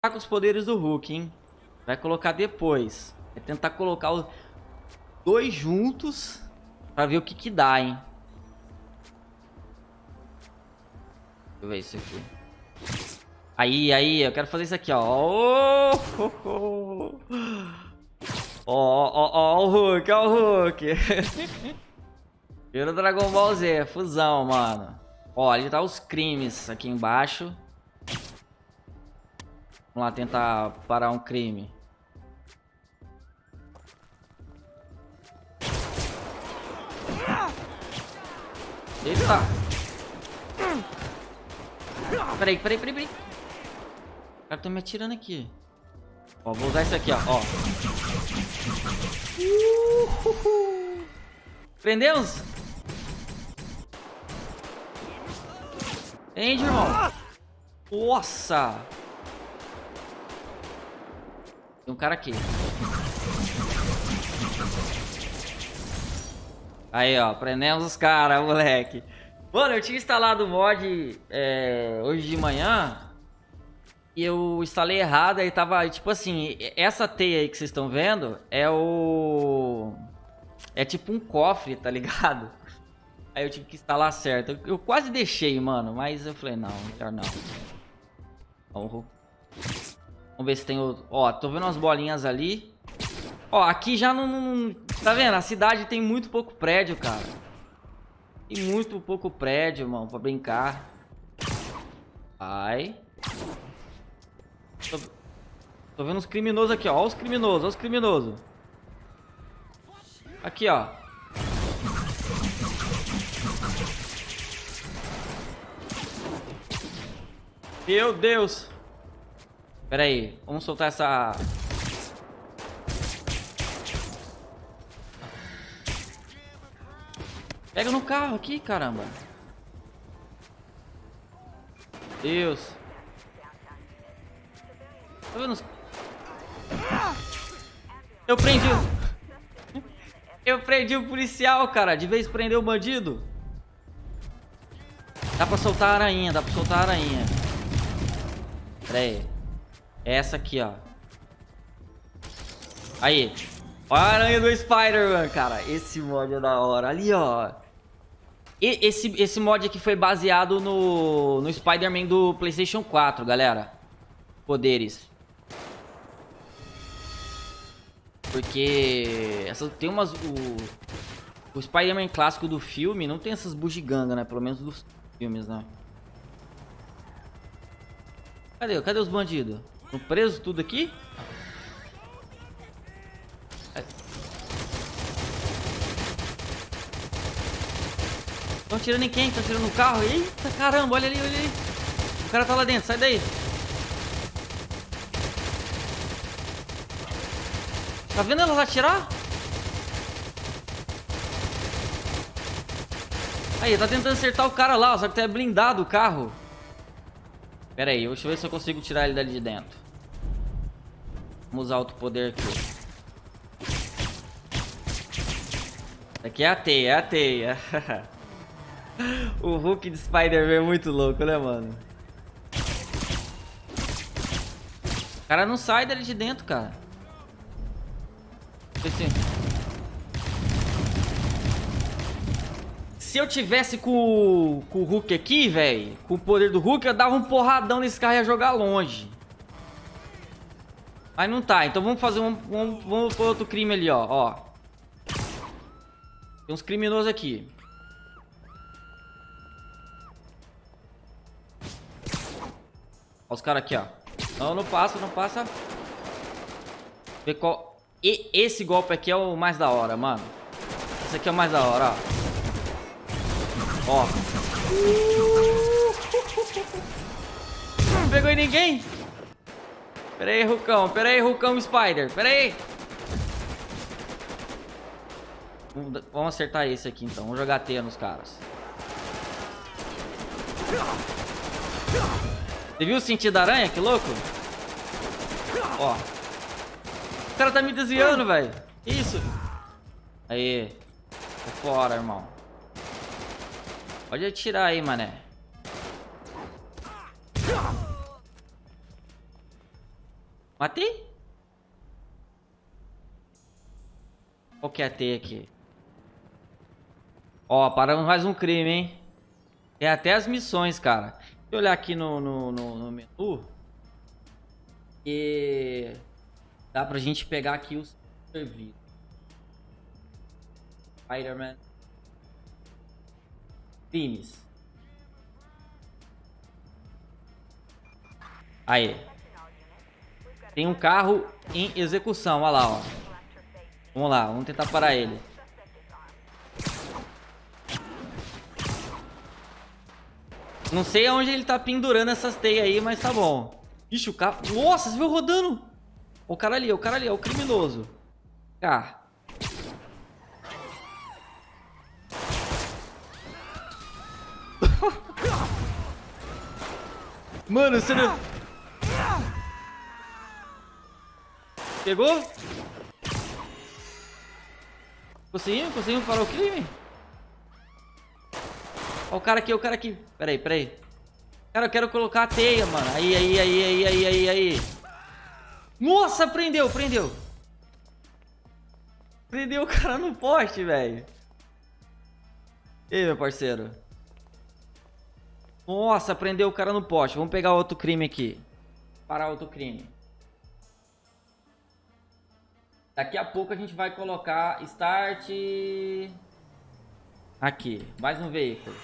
Tá com os poderes do Hulk, hein? Vai colocar depois. Vai tentar colocar os dois juntos pra ver o que que dá, hein? Deixa eu ver isso aqui. Aí, aí, eu quero fazer isso aqui, ó. Ó, ó, ó, ó, o Hulk, ó o Hulk. Vira Dragon Ball Z, fusão, mano. Ó, ali tá os crimes aqui embaixo. Vamos lá tentar parar um crime. Eita! Peraí, peraí, peraí, peraí. O cara tá me atirando aqui. Ó, vou usar isso aqui, ó. ó. Prendemos? Entende, irmão? Nossa! Tem um cara aqui. Aí, ó. Prendemos os caras, moleque. Mano, eu tinha instalado o mod é, hoje de manhã. E eu instalei errado. Aí tava, tipo assim, essa teia aí que vocês estão vendo é o... É tipo um cofre, tá ligado? Aí eu tive que instalar certo. Eu, quase deixei, mano. Mas eu falei, não, melhor não. Vamos ver se tem o... Ó, tô vendo umas bolinhas ali. Ó, aqui já não, não... Tá vendo? A cidade tem muito pouco prédio, cara. Tem muito pouco prédio, irmão, pra brincar. Ai. Tô, tô vendo os criminosos aqui, ó. Ó os criminosos, ó os criminosos. Aqui, ó. Meu Deus. Pera aí. Vamos soltar essa... Pega no carro aqui, caramba. Deus. Tá vendo? Eu prendi... Eu prendi o policial, cara. De vez prender o bandido. Dá pra soltar a aranha, dá pra soltar a aranha. Pera aí. É essa aqui, ó. Aí. Olha a aranha do Spider-Man, cara. Esse mod é da hora. Ali, ó. E esse, esse mod aqui foi baseado no, no Spider-Man do Playstation 4, galera. Poderes. Porque essa, tem umas... O, o Spider-Man clássico do filme não tem essas bugigangas, né? Pelo menos dos filmes, né? Cadê? Cadê os bandidos? Estão presos tudo aqui? Estão atirando em quem? Estão atirando no carro? Eita caramba, olha ali, olha ali. O cara tá lá dentro, sai daí. Tá vendo elas atirar? Aí, tá tentando acertar o cara lá, só que tá blindado o carro. Pera aí, deixa eu ver se eu consigo tirar ele dali de dentro. Vamos usar outro poder aqui. Aqui é a teia, é a teia. o Hulk de Spider-Man é muito louco, né, mano? O cara não sai dali de dentro, cara. Esse... Se eu tivesse com, com o Hulk aqui, velho, com o poder do Hulk, eu dava um porradão nesse carro e ia jogar longe. Mas não tá, então vamos fazer um... Vamos, vamos pôr outro crime ali, ó, ó. Tem uns criminosos aqui. Olha os caras aqui, ó. Não, não passa, não passa. Vê qual... E esse golpe aqui é o mais da hora, mano. Esse aqui é o mais da hora, ó. Ó. Não pegou em ninguém. Pera aí, Rucão. Pera aí, Rucão Spider. Pera aí. Vamos acertar esse aqui, então. Vamos jogar teia nos caras. Você viu o sentido da aranha? Que louco. Ó. O cara tá me desviando, velho. Isso. Aí. Tô fora, irmão. Pode atirar aí, mané. Matei? Qual que é a T aqui? Ó, paramos mais um crime, hein? Tem até as missões, cara. Deixa eu olhar aqui no, no, no, no menu. E... Dá pra gente pegar aqui os serviços. Spider-Man. Crimes. Aí. Tem um carro em execução, olha lá, ó. Vamos lá, vamos tentar parar ele. Não sei aonde ele tá pendurando essas teias aí, mas tá bom. Ixi, o carro... Nossa, você viu rodando? O cara ali, o cara ali, é o criminoso. Cá. Mano, você não... Pegou? Conseguimos? Conseguimos parar o crime? Ó o cara aqui, o cara aqui. Pera aí, pera aí. Cara, eu quero colocar a teia, mano. Aí, aí, aí, aí, aí, aí, aí. Nossa, prendeu, prendeu. Prendeu o cara no poste, velho. E aí, meu parceiro? Nossa, prendeu o cara no poste. Vamos pegar outro crime aqui. Parar outro crime. Daqui a pouco a gente vai colocar start... Aqui, mais um veículo.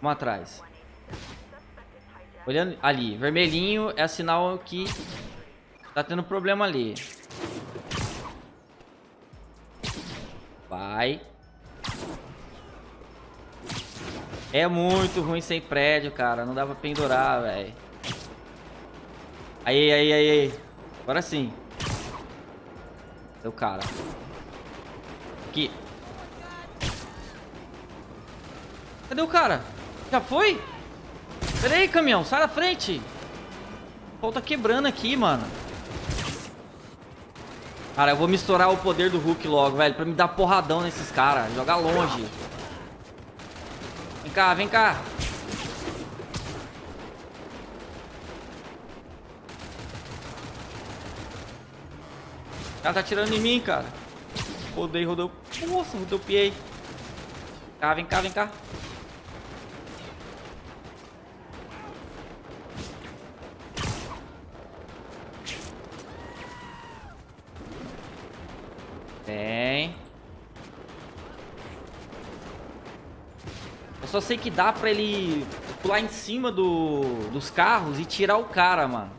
Vamos atrás. Olhando ali, vermelhinho é sinal que tá tendo problema ali. Vai. É muito ruim sem prédio, cara. Não dá pra pendurar, velho. Aí, aí, aí, aí. Agora sim. O cara? Aqui. Cadê o cara? Já foi? Pera aí, caminhão. Sai da frente. O tá quebrando aqui, mano. Cara, eu vou misturar o poder do Hulk logo, velho. Pra me dar porradão nesses caras. Jogar longe. Cá, vem cá. cara tá atirando em mim, cara. Rodei, rodei. Nossa, rodopiei. Cá, vem cá, vem cá. Vem. Só sei que dá pra ele pular em cima do, dos carros e tirar o cara, mano.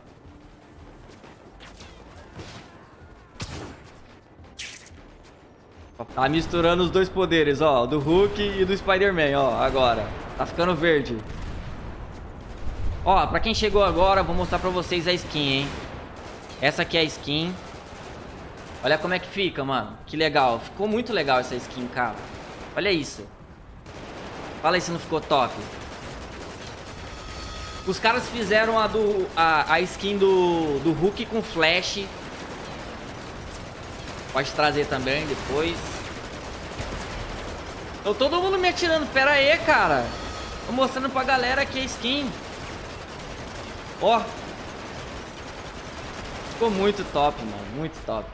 Tá misturando os dois poderes, ó. Do Hulk e do Spider-Man, ó. Agora. Tá ficando verde. Ó, pra quem chegou agora, vou mostrar pra vocês a skin, hein. Essa aqui é a skin. Olha como é que fica, mano. Que legal. Ficou muito legal essa skin, cara. Olha isso. Fala aí se não ficou top. Os caras fizeram a, do, a, a skin do, do Hulk com flash Pode trazer também depois. Tô todo mundo me atirando. Pera aí, cara. Tô mostrando pra galera aqui a skin. Ó. Ficou muito top, mano. Muito top.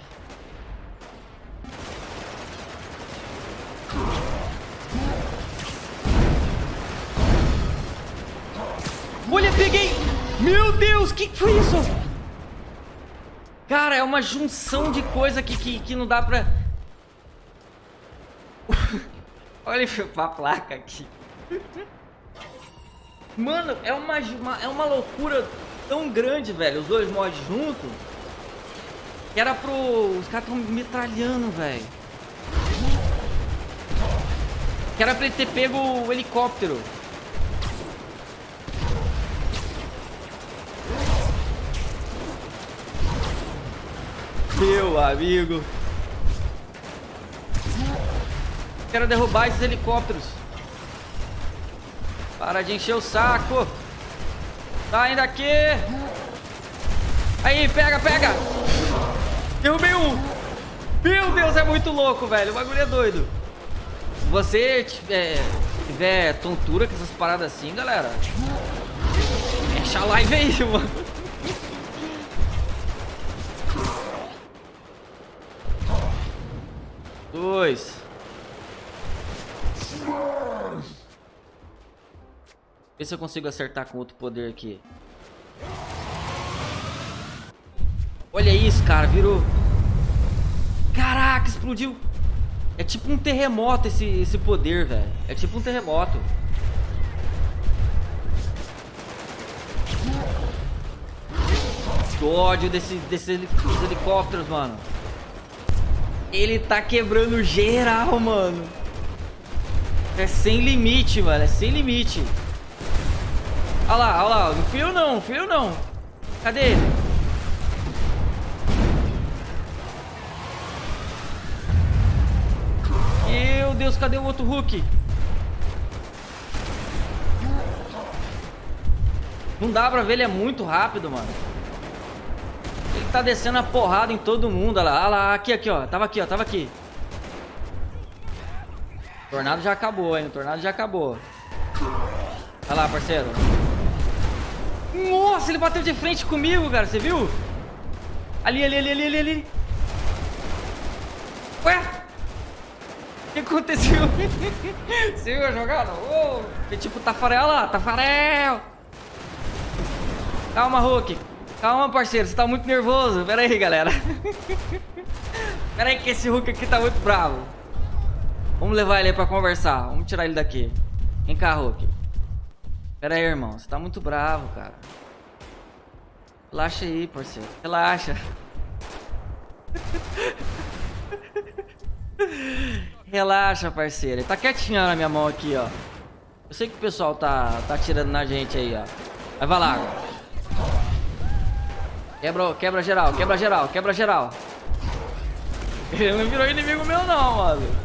Olha, peguei! Meu Deus, que que foi isso? Cara, é uma junção de coisa que, que, que não dá pra... Olha a placa aqui. Mano, é uma, uma, é uma loucura tão grande, velho. Os dois mods juntos. Que era pro... Os caras tão metralhando, velho. Que era pra ele ter pego o helicóptero. Meu amigo. Quero derrubar esses helicópteros. Para de encher o saco. Tá daqui. Aí, pega, pega. Derrubei um. Meu Deus, é muito louco, velho. O bagulho é doido. Se você tiver, tiver tontura com essas paradas assim, galera. Fecha a live aí, mano. Dois. Vê se eu consigo acertar com outro poder aqui. Olha isso, cara. Virou. Caraca, explodiu. É tipo um terremoto esse, esse poder, velho. É tipo um terremoto. Que ódio desse, desses helicópteros, mano. Ele tá quebrando geral, mano. É sem limite, mano. É sem limite. Olha lá, olha lá. Não eu não, não não. Cadê ele? Meu Deus, cadê o outro Hulk? Não dá pra ver, ele é muito rápido, mano. Tá descendo a porrada em todo mundo, olha lá. Olha lá, aqui, aqui, ó. Tava aqui, ó, tava aqui. Tornado já acabou, hein. O tornado já acabou. Olha lá, parceiro. Nossa, ele bateu de frente comigo, cara. Você viu? Ali, ali, ali, ali, ali, ali. Ué? O que aconteceu? Você viu a jogada? Oh, que tipo Tafarel lá, Tafarel! Calma, Hulk. Calma, parceiro, você tá muito nervoso. Pera aí, galera. Pera aí que esse Hulk aqui tá muito bravo. Vamos levar ele aí pra conversar. Vamos tirar ele daqui. Vem cá, Hulk. Pera aí, irmão. Você tá muito bravo, cara. Relaxa aí, parceiro. Relaxa. Relaxa, parceiro. Ele tá quietinho na minha mão aqui, ó. Eu sei que o pessoal tá, tá atirando na gente aí, ó. Mas vai lá agora. Quebra, quebra geral, quebra geral, quebra geral. Ele não virou inimigo meu não, mano.